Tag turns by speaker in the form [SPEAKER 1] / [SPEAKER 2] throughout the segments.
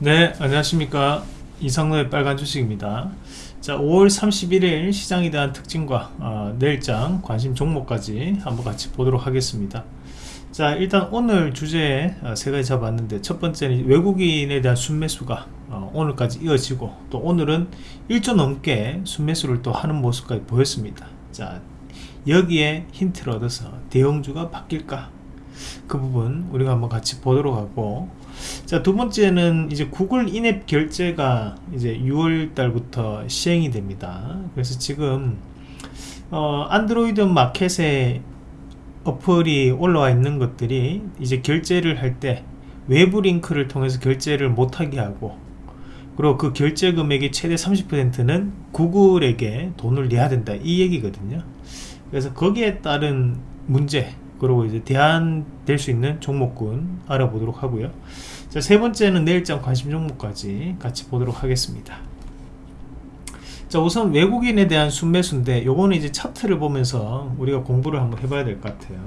[SPEAKER 1] 네 안녕하십니까. 이상로의 빨간 주식입니다. 자 5월 31일 시장에 대한 특징과 어, 내일장 관심 종목까지 한번 같이 보도록 하겠습니다. 자 일단 오늘 주제에 어, 세 가지 잡았는데 첫 번째는 외국인에 대한 순매수가 어, 오늘까지 이어지고 또 오늘은 1조 넘게 순매수를 또 하는 모습까지 보였습니다. 자 여기에 힌트를 얻어서 대형주가 바뀔까? 그 부분 우리가 한번 같이 보도록 하고 자, 두 번째는 이제 구글 인앱 결제가 이제 6월 달부터 시행이 됩니다. 그래서 지금 어, 안드로이드 마켓에 어플이 올라와 있는 것들이 이제 결제를 할 때 외부 링크를 통해서 결제를 못하게 하고 그리고 그 결제 금액의 최대 30%는 구글에게 돈을 내야 된다. 이 얘기거든요. 그래서 거기에 따른 문제 그리고 이제 대안 될 수 있는 종목군 알아보도록 하고요 자, 세 번째는 내일장 관심 종목까지 같이 보도록 하겠습니다. 자 우선 외국인에 대한 순매수인데 요거는 이제 차트를 보면서 우리가 공부를 한번 해봐야 될 것 같아요.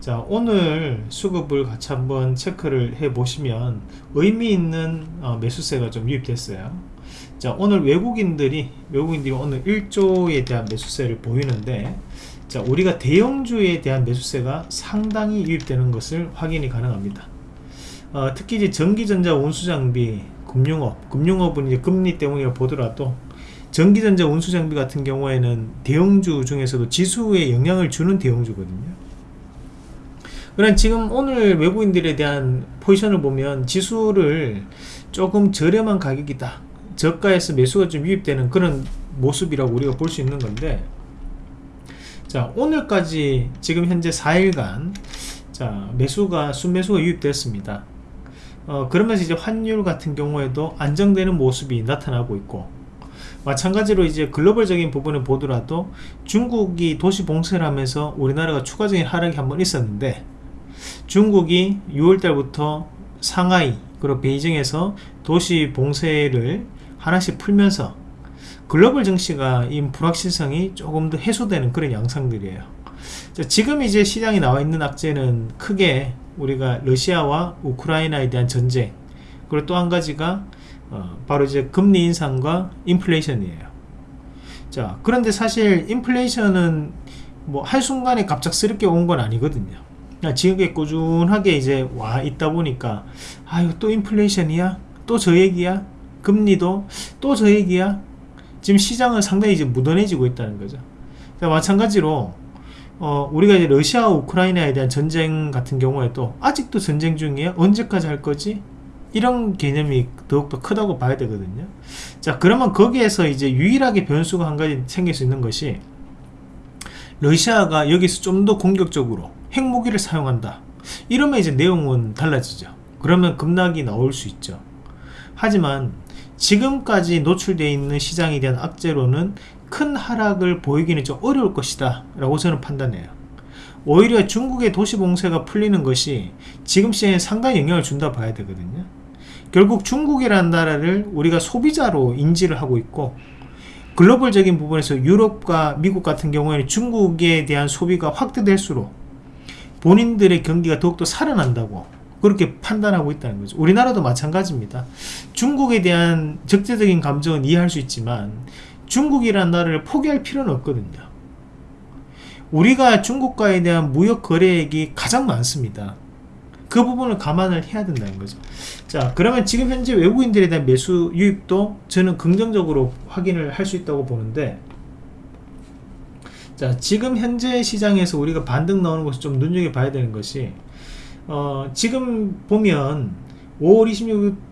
[SPEAKER 1] 자 오늘 수급을 같이 한번 체크를 해 보시면 의미 있는 어, 매수세가 좀 유입됐어요. 자 오늘 외국인들이 외국인들이 오늘 1조에 대한 매수세를 보이는데 자 우리가 대형주에 대한 매수세가 상당히 유입되는 것을 확인이 가능합니다 어, 특히 이제 전기전자 운수장비 금융업 금융업은 이제 금리 때문에 보더라도 전기전자 운수장비 같은 경우에는 대형주 중에서도 지수에 영향을 주는 대형주거든요. 그러나 지금 오늘 외국인들에 대한 포지션을 보면 지수를 조금 저렴한 가격이다 저가에서 매수가 좀 유입되는 그런 모습이라고 우리가 볼 수 있는 건데 자 오늘까지 지금 현재 4일간 자 매수가 순매수가 유입됐습니다 어, 그러면서 이제 환율 같은 경우에도 안정되는 모습이 나타나고 있고 마찬가지로 이제 글로벌적인 부분을 보더라도 중국이 도시 봉쇄를 하면서 우리나라가 추가적인 하락이 한번 있었는데 중국이 6월달부터 상하이 그리고 베이징에서 도시 봉쇄를 하나씩 풀면서 글로벌 증시가 이 불확실성이 조금 더 해소되는 그런 양상들이에요. 자, 지금 이제 시장에 나와 있는 악재는 크게 우리가 러시아와 우크라이나에 대한 전쟁 그리고 또 한 가지가 어, 바로 이제 금리 인상과 인플레이션이에요. 자 그런데 사실 인플레이션은 뭐 한순간에 갑작스럽게 온 건 아니거든요. 지금게 꾸준하게 이제 와 있다 보니까 아유 또 인플레이션이야? 또 저 얘기야? 금리도 또 저 얘기야? 지금 시장은 상당히 이제 묻어내지고 있다는 거죠. 자, 마찬가지로 어, 우리가 이제 러시아와 우크라이나에 대한 전쟁 같은 경우에도 아직도 전쟁 중이야? 언제까지 할 거지? 이런 개념이 더욱더 크다고 봐야 되거든요. 자, 그러면 거기에서 이제 유일하게 변수가 한 가지 생길 수 있는 것이 러시아가 여기서 좀 더 공격적으로 핵무기를 사용한다. 이러면 이제 내용은 달라지죠. 그러면 급락이 나올 수 있죠. 하지만 지금까지 노출되어 있는 시장에 대한 악재로는 큰 하락을 보이기는 좀 어려울 것이다 라고 저는 판단해요. 오히려 중국의 도시 봉쇄가 풀리는 것이 지금 시장에 상당히 영향을 준다 봐야 되거든요. 결국 중국이라는 나라를 우리가 소비자로 인지를 하고 있고 글로벌적인 부분에서 유럽과 미국 같은 경우에는 중국에 대한 소비가 확대될수록 본인들의 경기가 더욱더 살아난다고 그렇게 판단하고 있다는 거죠. 우리나라도 마찬가지입니다. 중국에 대한 적대적인 감정은 이해할 수 있지만 중국이라는 나라를 포기할 필요는 없거든요. 우리가 중국과에 대한 무역 거래액이 가장 많습니다. 그 부분을 감안을 해야 된다는 거죠. 자 그러면 지금 현재 외국인들에 대한 매수 유입도 저는 긍정적으로 확인을 할 수 있다고 보는데 자 지금 현재 시장에서 우리가 반등 나오는 것을 좀 눈여겨봐야 되는 것이 어, 지금 보면 5월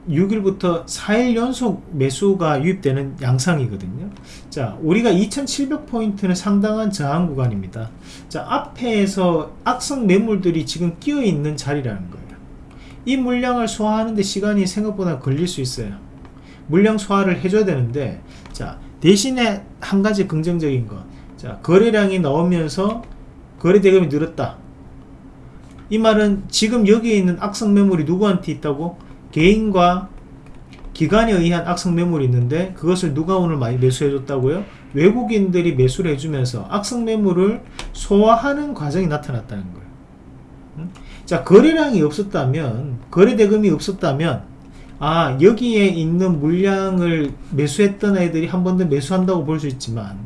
[SPEAKER 1] 26일부터 4일 연속 매수가 유입되는 양상이거든요. 자 우리가 2700포인트는 상당한 저항 구간입니다. 자 앞에서 악성 매물들이 지금 끼어 있는 자리라는 거예요. 이 물량을 소화하는데 시간이 생각보다 걸릴 수 있어요. 물량 소화를 해줘야 되는데 자 대신에 한 가지 긍정적인 거자 거래량이 나오면서 거래 대금이 늘었다 이 말은 지금 여기에 있는 악성 매물이 누구한테 있다고? 개인과 기관에 의한 악성 매물이 있는데 그것을 누가 오늘 많이 매수해 줬다고요? 외국인들이 매수를 해주면서 악성 매물을 소화하는 과정이 나타났다는 거예요 자 거래량이 없었다면 거래 대금이 없었다면 아 여기에 있는 물량을 매수했던 애들이 한 번 더 매수한다고 볼 수 있지만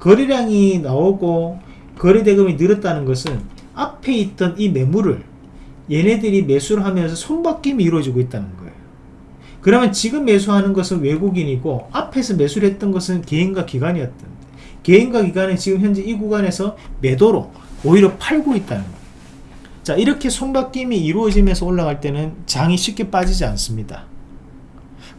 [SPEAKER 1] 거래량이 나오고 거래대금이 늘었다는 것은 앞에 있던 이 매물을 얘네들이 매수를 하면서 손바뀜이 이루어지고 있다는 거예요. 그러면 지금 매수하는 것은 외국인이고 앞에서 매수를 했던 것은 개인과 기관이었던 개인과 기관은 지금 현재 이 구간에서 매도로 오히려 팔고 있다는 거예요. 자 이렇게 손바뀜이 이루어지면서 올라갈 때는 장이 쉽게 빠지지 않습니다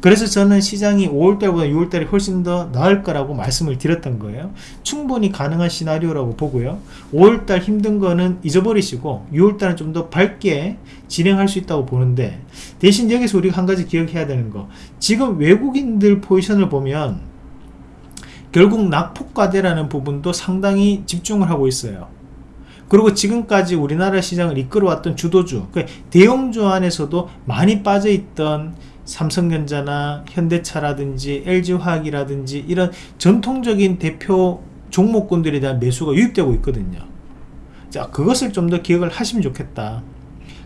[SPEAKER 1] 그래서 저는 시장이 5월달보다 6월달이 훨씬 더 나을 거라고 말씀을 드렸던 거예요. 충분히 가능한 시나리오라고 보고요. 5월달 힘든 거는 잊어버리시고 6월달은 좀 더 밝게 진행할 수 있다고 보는데 대신 여기서 우리가 한 가지 기억해야 되는 거. 지금 외국인들 포지션을 보면 결국 낙폭과대라는 부분도 상당히 집중을 하고 있어요. 그리고 지금까지 우리나라 시장을 이끌어왔던 주도주 그 대형주 안에서도 많이 빠져있던 삼성전자나 현대차라든지 LG화학이라든지 이런 전통적인 대표 종목군들에 대한 매수가 유입되고 있거든요. 자 그것을 좀 더 기억을 하시면 좋겠다.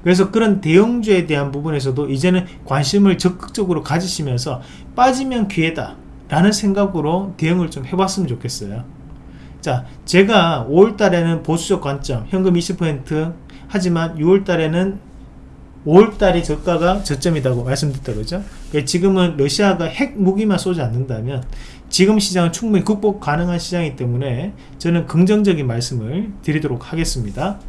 [SPEAKER 1] 그래서 그런 대형주에 대한 부분에서도 이제는 관심을 적극적으로 가지시면서 빠지면 기회다 라는 생각으로 대응을 좀 해봤으면 좋겠어요. 자 제가 5월달에는 보수적 관점 현금 20% 하지만 6월달에는 5월달이 저가가 저점이라고 말씀드렸다 그죠. 지금은 러시아가 핵 무기만 쏘지 않는다면 지금 시장은 충분히 극복 가능한 시장이기 때문에 저는 긍정적인 말씀을 드리도록 하겠습니다.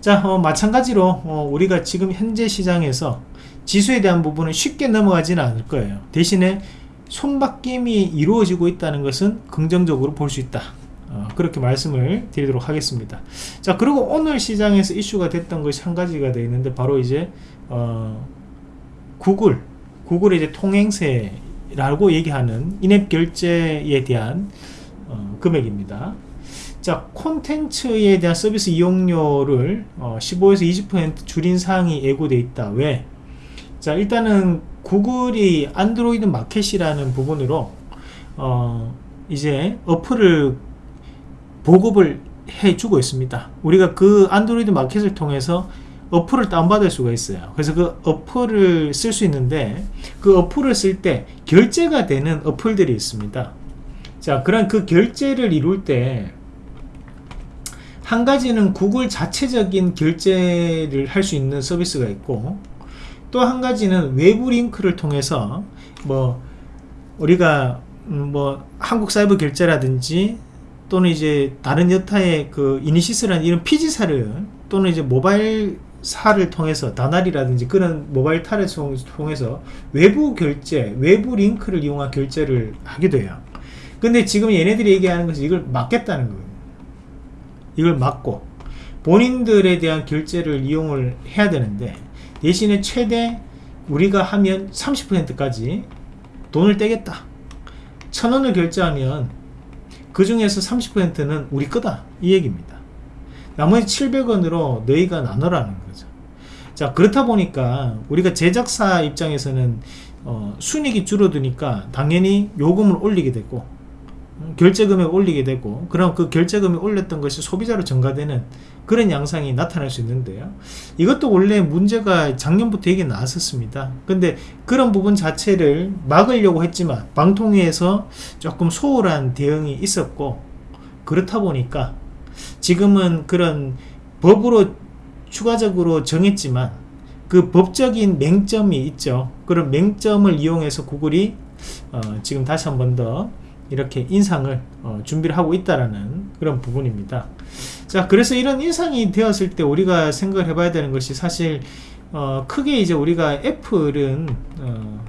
[SPEAKER 1] 자 어, 마찬가지로 어, 우리가 지금 현재 시장에서 지수에 대한 부분은 쉽게 넘어가지는 않을 거예요. 대신에 손바뀜이 이루어지고 있다는 것은 긍정적으로 볼 수 있다 어, 그렇게 말씀을 드리도록 하겠습니다. 자 그리고 오늘 시장에서 이슈가 됐던 것이 한 가지가 되어 있는데 바로 이제 어, 구글 구글의 이제 통행세라고 얘기하는 인앱 결제에 대한 어, 금액입니다. 자 콘텐츠에 대한 서비스 이용료를 어, 15에서 20% 줄인 사항이 예고되어 있다. 왜? 자 일단은 구글이 안드로이드 마켓이라는 부분으로 어, 이제 어플을 보급을 해주고 있습니다. 우리가 그 안드로이드 마켓을 통해서 어플을 다운받을 수가 있어요. 그래서 그 어플을 쓸 수 있는데 그 어플을 쓸 때 결제가 되는 어플들이 있습니다. 자 그런 그 결제를 이룰 때 한 가지는 구글 자체적인 결제를 할 수 있는 서비스가 있고 또 한 가지는 외부 링크를 통해서 뭐 우리가 음, 뭐 한국 사이버 결제라든지 또는 이제 다른 여타의 그 이니시스라는 이런 PG사를 또는 이제 모바일 사를 통해서 다날이라든지 그런 모바일 탈을 통해서 외부 결제, 외부 링크를 이용한 결제를 하게 돼요. 근데 지금 얘네들이 얘기하는 것은 이걸 막겠다는 거예요. 이걸 막고 본인들에 대한 결제를 이용을 해야 되는데 대신에 최대 우리가 하면 30%까지 돈을 떼겠다. 천원을 결제하면 그 중에서 30%는 우리 거다. 이 얘기입니다. 나머지 700원으로 너희가 나눠라는 거죠. 자 그렇다 보니까 우리가 제작사 입장에서는 어, 순익이 줄어드니까 당연히 요금을 올리게 되고 결제 금액 올리게 되고 그럼 그 결제 금액 올렸던 것이 소비자로 전가되는 그런 양상이 나타날 수 있는데요. 이것도 원래 문제가 작년부터 얘기 나왔었습니다. 근데 그런 부분 자체를 막으려고 했지만 방통위에서 조금 소홀한 대응이 있었고 그렇다 보니까 지금은 그런 법으로 추가적으로 정했지만 그 법적인 맹점이 있죠. 그런 맹점을 이용해서 구글이 어, 지금 다시 한 번더 이렇게 인상을 어, 준비를 하고 있다라는 그런 부분입니다. 자 그래서 이런 인상이 되었을 때 우리가 생각을 해봐야 되는 것이 사실 어, 크게 이제 우리가 애플은 어,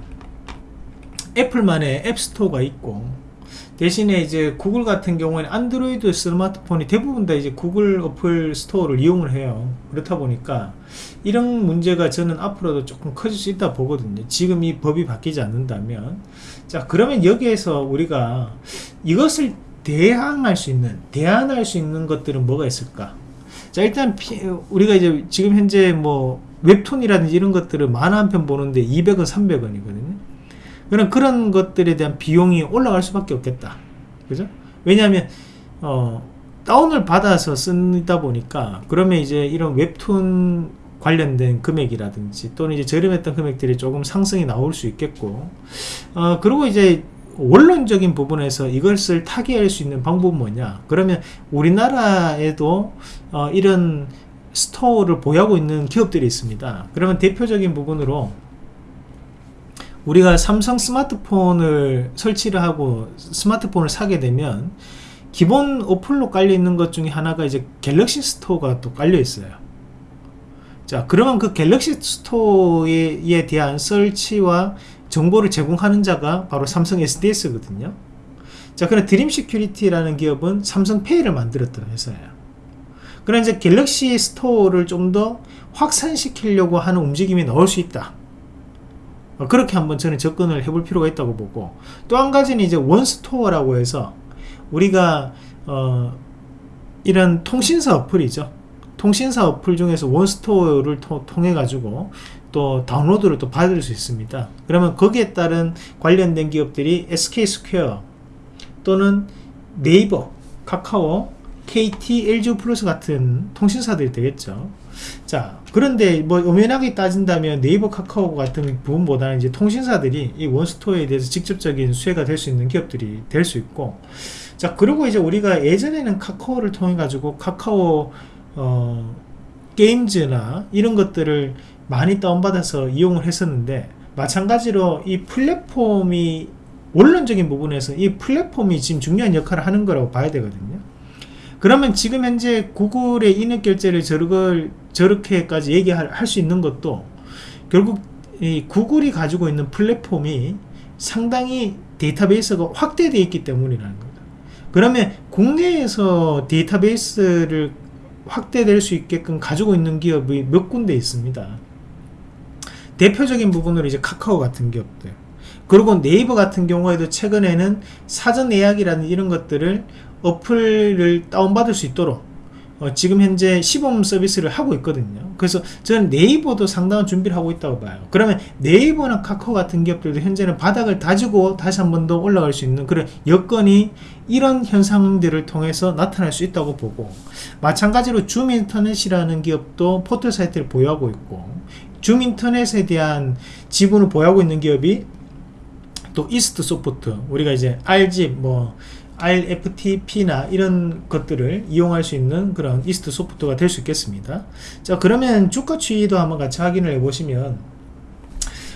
[SPEAKER 1] 애플만의 앱스토어가 있고 대신에 이제 구글 같은 경우에는 안드로이드 스마트폰이 대부분 다 이제 구글 어플 스토어를 이용을 해요. 그렇다 보니까 이런 문제가 저는 앞으로도 조금 커질 수 있다 보거든요. 지금 이 법이 바뀌지 않는다면 자 그러면 여기에서 우리가 이것을 대항할 수 있는 대안할 수 있는 것들은 뭐가 있을까? 자 일단 피, 우리가 이제 지금 현재 뭐 웹툰이라든지 이런 것들을 만화 한 편 보는데 200원 300원이거든요. 그런 그런 것들에 대한 비용이 올라갈 수밖에 없겠다. 그죠? 왜냐하면 어 다운을 받아서 쓰다 보니까 그러면 이제 이런 웹툰 관련된 금액이라든지 또는 이제 저렴했던 금액들이 조금 상승이 나올 수 있겠고 어, 그리고 이제 원론적인 부분에서 이것을 타개할 수 있는 방법은 뭐냐? 그러면 우리나라에도 어, 이런 스토어를 보유하고 있는 기업들이 있습니다. 그러면 대표적인 부분으로 우리가 삼성 스마트폰을 설치를 하고 스마트폰을 사게 되면 기본 어플로 깔려 있는 것 중에 하나가 이제 갤럭시 스토어가 또 깔려 있어요 자 그러면 그 갤럭시 스토어에 대한 설치와 정보를 제공하는 자가 바로 삼성 SDS거든요. 자 그럼 드림 시큐리티라는 기업은 삼성페이를 만들었던 회사예요. 그럼 이제 갤럭시 스토어를 좀 더 확산시키려고 하는 움직임이 나올 수 있다. 어, 그렇게 한번 저는 접근을 해볼 필요가 있다고 보고 또 한 가지는 이제 원스토어라고 해서 우리가 어 이런 통신사 어플이죠 통신사 어플 중에서 원스토어를 통해 가지고 또 다운로드를 또 받을 수 있습니다. 그러면 거기에 따른 관련된 기업들이 SK스퀘어 또는 네이버 카카오 KT, LG 유플러스 같은 통신사들이 되겠죠. 자 그런데 뭐 엄연하게 따진다면 네이버 카카오 같은 부분보다는 이제 통신사들이 이 원스토어에 대해서 직접적인 수혜가 될 수 있는 기업들이 될 수 있고 자 그리고 이제 우리가 예전에는 카카오를 통해 가지고 카카오 어, 게임즈나 이런 것들을 많이 다운받아서 이용을 했었는데 마찬가지로 이 플랫폼이 원론적인 부분에서 이 플랫폼이 지금 중요한 역할을 하는 거라고 봐야 되거든요. 그러면 지금 현재 구글의 인앱 결제를 저렇게, 저렇게까지 얘기할 수 있는 것도 결국 이 구글이 가지고 있는 플랫폼이 상당히 데이터베이스가 확대되어 있기 때문이라는 거다. 그러면 국내에서 데이터베이스를 확대될 수 있게끔 가지고 있는 기업이 몇 군데 있습니다. 대표적인 부분으로 이제 카카오 같은 기업들. 그리고 네이버 같은 경우에도 최근에는 사전 예약이라는 이런 것들을 어플을 다운받을 수 있도록 어, 지금 현재 시범 서비스를 하고 있거든요. 그래서 저는 네이버도 상당한 준비를 하고 있다고 봐요. 그러면 네이버나 카카오 같은 기업들도 현재는 바닥을 다지고 다시 한 번 더 올라갈 수 있는 그런 여건이 이런 현상들을 통해서 나타날 수 있다고 보고 마찬가지로 줌인터넷이라는 기업도 포털 사이트를 보유하고 있고 줌인터넷에 대한 지분을 보유하고 있는 기업이 또 이스트 소프트 우리가 이제 RG 뭐 RFTP나 이런 것들을 이용할 수 있는 그런 이스트 소프트가 될 수 있겠습니다. 자 그러면 주가 추이도 한번 같이 확인을 해 보시면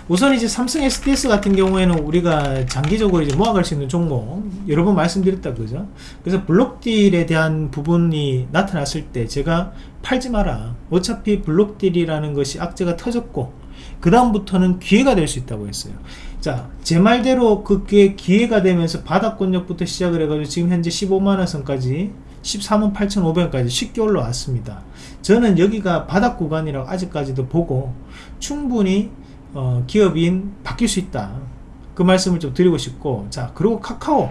[SPEAKER 1] 우선 이제 삼성 SDS 같은 경우에는 우리가 장기적으로 이제 모아갈 수 있는 종목 여러 번 말씀드렸다 그죠? 그래서 블록딜에 대한 부분이 나타났을 때 제가 팔지 마라. 어차피 블록딜이라는 것이 악재가 터졌고 그 다음부터는 기회가 될 수 있다고 했어요 자, 제 말대로 그게 기회가 되면서 바닥권역부터 시작을 해가지고 지금 현재 15만원 선까지 13만 8,500원까지 쉽게 올라왔습니다. 저는 여기가 바닥 구간이라고 아직까지도 보고 충분히 어, 기업인 바뀔 수 있다. 그 말씀을 좀 드리고 싶고 자 그리고 카카오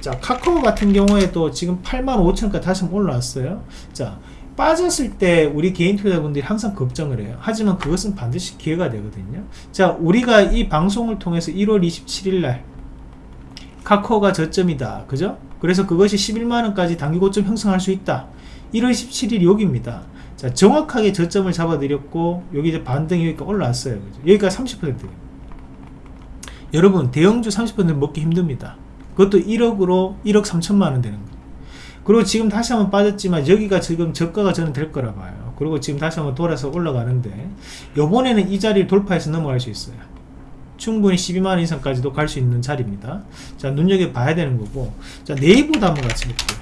[SPEAKER 1] 자 카카오 같은 경우에도 지금 8만 5천원까지 다시 올라왔어요. 자 빠졌을 때 우리 개인 투자자분들이 항상 걱정을 해요. 하지만 그것은 반드시 기회가 되거든요. 자 우리가 이 방송을 통해서 1월 27일 날 카카오가 저점이다. 그죠? 그래서 그것이 11만원까지 단기 고점 형성할 수 있다. 1월 17일 여기입니다. 자 정확하게 저점을 잡아드렸고 여기 이제 반등이 여기까지 올라왔어요. 그죠? 여기가 30% 여러분 대형주 30% 먹기 힘듭니다. 그것도 1억으로 1억 3천만원 되는 거예요 그리고 지금 다시 한번 빠졌지만 여기가 지금 저가가 저는 될 거라 봐요. 그리고 지금 다시 한번 돌아서 올라가는데 요번에는 이 자리를 돌파해서 넘어갈 수 있어요. 충분히 12만원 이상까지도 갈 수 있는 자리입니다. 자 눈여겨봐야 되는 거고. 자 네이버도 한번 같이 볼게요.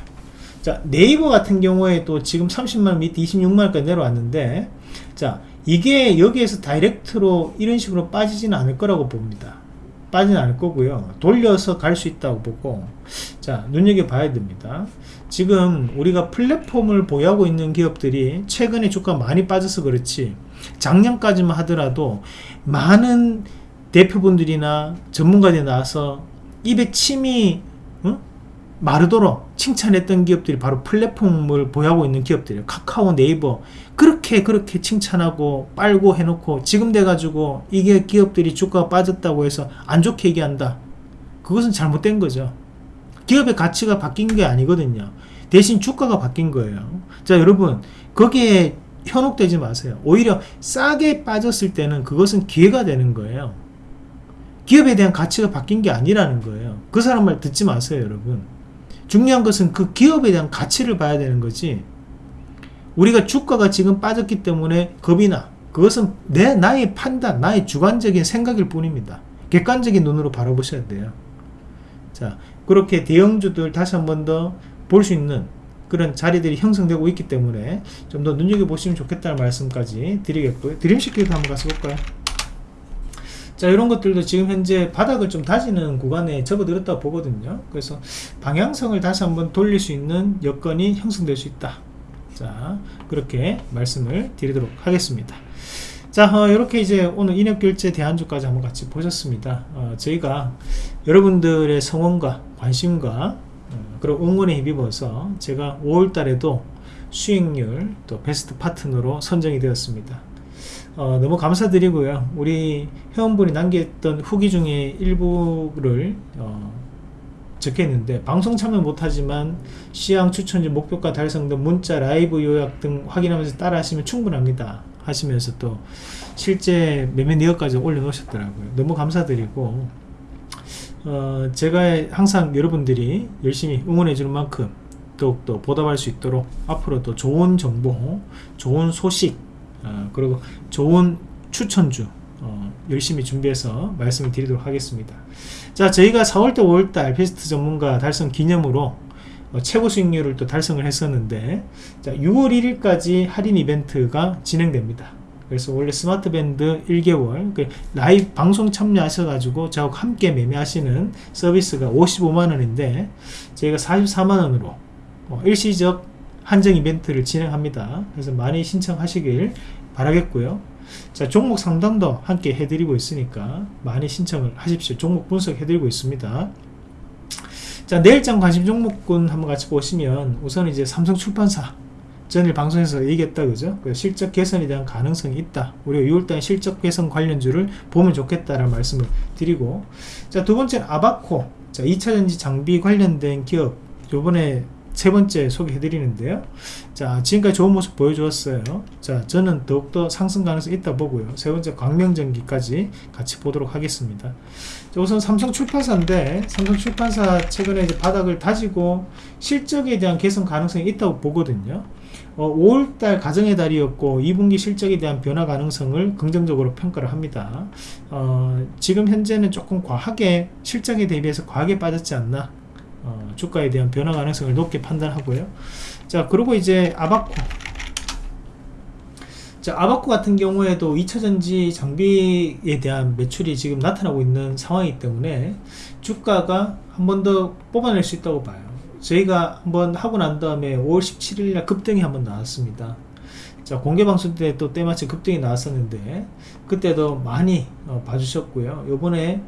[SPEAKER 1] 자 네이버 같은 경우에 또 지금 30만원 밑에 26만원까지 내려왔는데 자 이게 여기에서 다이렉트로 이런 식으로 빠지지는 않을 거라고 봅니다. 빠지는 않을 거고요. 돌려서 갈 수 있다고 보고 자 눈여겨봐야 됩니다 지금 우리가 플랫폼을 보유하고 있는 기업들이 최근에 주가 많이 빠져서 그렇지 작년까지만 하더라도 많은 대표분들이나 전문가들이 나와서 입에 침이 응? 마르도록 칭찬했던 기업들이 바로 플랫폼을 보유하고 있는 기업들이에요. 카카오 네이버. 그렇게 그렇게 칭찬하고 빨고 해놓고 지금 돼가지고 이게 기업들이 주가가 빠졌다고 해서 안 좋게 얘기한다. 그것은 잘못된 거죠 기업의 가치가 바뀐 게 아니거든요 대신 주가가 바뀐 거예요 자 여러분 거기에 현혹되지 마세요. 오히려 싸게 빠졌을 때는 그것은 기회가 되는 거예요. 기업에 대한 가치가 바뀐 게 아니라는 거예요. 그 사람 말 듣지 마세요, 여러분. 중요한 것은 그 기업에 대한 가치를 봐야 되는 거지. 우리가 주가가 지금 빠졌기 때문에 겁이 나. 그것은 내 나의 판단, 나의 주관적인 생각일 뿐입니다. 객관적인 눈으로 바라보셔야 돼요. 자, 그렇게 대형주들 다시 한 번 더 볼 수 있는 그런 자리들이 형성되고 있기 때문에 좀 더 눈여겨보시면 좋겠다는 말씀까지 드리겠고요. 드림시키도 한번 가서 볼까요? 자 이런 것들도 지금 현재 바닥을 좀 다지는 구간에 접어들었다 보거든요 그래서 방향성을 다시 한번 돌릴 수 있는 여건이 형성될 수 있다 자 그렇게 말씀을 드리도록 하겠습니다 자 어, 이렇게 이제 오늘 인역결제 대안주까지 한번 같이 보셨습니다. 어, 저희가 여러분들의 성원과 관심과 어, 그리고 응원에 힘입어서 제가 5월달에도 수익률 또 베스트 파트너로 선정이 되었습니다. 어, 너무 감사드리고요. 우리 회원분이 남겼던 후기 중에 일부를 어, 적겠는데 방송 참여 못하지만 시향 추천지 목표가 달성 등 문자 라이브 요약 등 확인하면서 따라 하시면 충분합니다 하시면서 또 실제 매매 내역까지 올려놓으셨더라고요. 너무 감사드리고 어, 제가 항상 여러분들이 열심히 응원해 주는 만큼 더욱더 보답할 수 있도록 앞으로도 좋은 정보 좋은 소식 어, 그리고 좋은 추천주 어, 열심히 준비해서 말씀을 드리도록 하겠습니다. 자 저희가 4월달 5월달 베스트 전문가 달성 기념으로 어, 최고 수익률을 또 달성을 했었는데 자 6월 1일까지 할인 이벤트가 진행됩니다 그래서 원래 스마트밴드 1개월 그 라이브 방송 참여하셔 가지고 저하고 함께 매매하시는 서비스가 55만원인데 저희가 44만원으로 어, 일시적 한정 이벤트를 진행합니다. 그래서 많이 신청하시길 바라겠고요. 자 종목 상담도 함께 해드리고 있으니까 많이 신청을 하십시오. 종목 분석 해드리고 있습니다. 자 내일장 관심 종목군 한번 같이 보시면 우선 이제 삼성 출판사 전일 방송에서 얘기했다 그죠? 그 실적 개선에 대한 가능성이 있다. 우리가 6월달 실적 개선 관련주를 보면 좋겠다라는 말씀을 드리고. 자 두 번째는 아바코. 자 2차전지 장비 관련된 기업. 요번에 세 번째 소개해 드리는데요. 자 지금까지 좋은 모습 보여주었어요. 자 저는 더욱더 상승 가능성이 있다 보고요. 세 번째 광명전기까지 같이 보도록 하겠습니다. 자, 우선 삼성 출판사인데 삼성 출판사 최근에 이제 바닥을 다지고 실적에 대한 개선 가능성이 있다고 보거든요. 어, 5월달 가정의 달이었고 2분기 실적에 대한 변화 가능성을 긍정적으로 평가를 합니다. 어, 지금 현재는 조금 과하게 실적에 대비해서 과하게 빠졌지 않나 어, 주가에 대한 변화 가능성을 높게 판단하고요. 자, 그리고 이제 아바코. 자, 아바코 같은 경우에도 2차전지 장비에 대한 매출이 지금 나타나고 있는 상황이기 때문에 주가가 한 번 더 뽑아낼 수 있다고 봐요. 저희가 한번 하고 난 다음에 5월 17일날 급등이 한번 나왔습니다. 자 공개 방송 때 또 때마침 급등이 나왔었는데 그때도 많이 어, 봐주셨고요. 요번에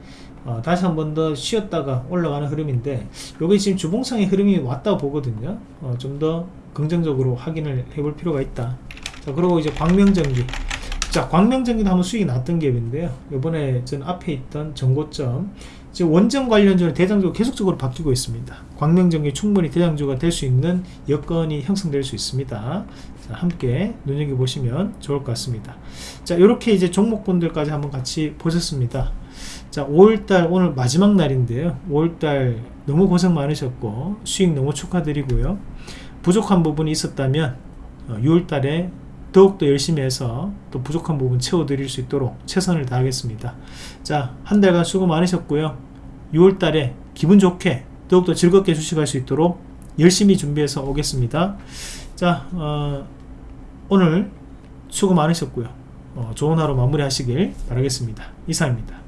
[SPEAKER 1] 어, 다시 한 번 더 쉬었다가 올라가는 흐름인데 요게 지금 주봉상의 흐름이 왔다고 보거든요. 어, 좀 더 긍정적으로 확인을 해볼 필요가 있다. 자 그리고 이제 광명전기. 자 광명전기도 한번 수익이 났던 기업인데요. 요번에 전 앞에 있던 정고점. 지금 원전 관련주는 대장주가 계속적으로 바뀌고 있습니다. 광명전기 충분히 대장주가 될 수 있는 여건이 형성될 수 있습니다. 자, 함께 눈여겨보시면 좋을 것 같습니다. 자 이렇게 이제 종목분들까지 한번 같이 보셨습니다. 자 5월달 오늘 마지막 날인데요. 5월달 너무 고생 많으셨고 수익 너무 축하드리고요. 부족한 부분이 있었다면 6월달에 어, 더욱더 열심히 해서 또 부족한 부분 채워드릴 수 있도록 최선을 다하겠습니다. 자 한 달간 수고 많으셨고요. 6월달에 기분 좋게 더욱더 즐겁게 주식할 수 있도록 열심히 준비해서 오겠습니다. 자 어, 오늘 수고 많으셨고요. 어, 좋은 하루 마무리 하시길 바라겠습니다. 이상입니다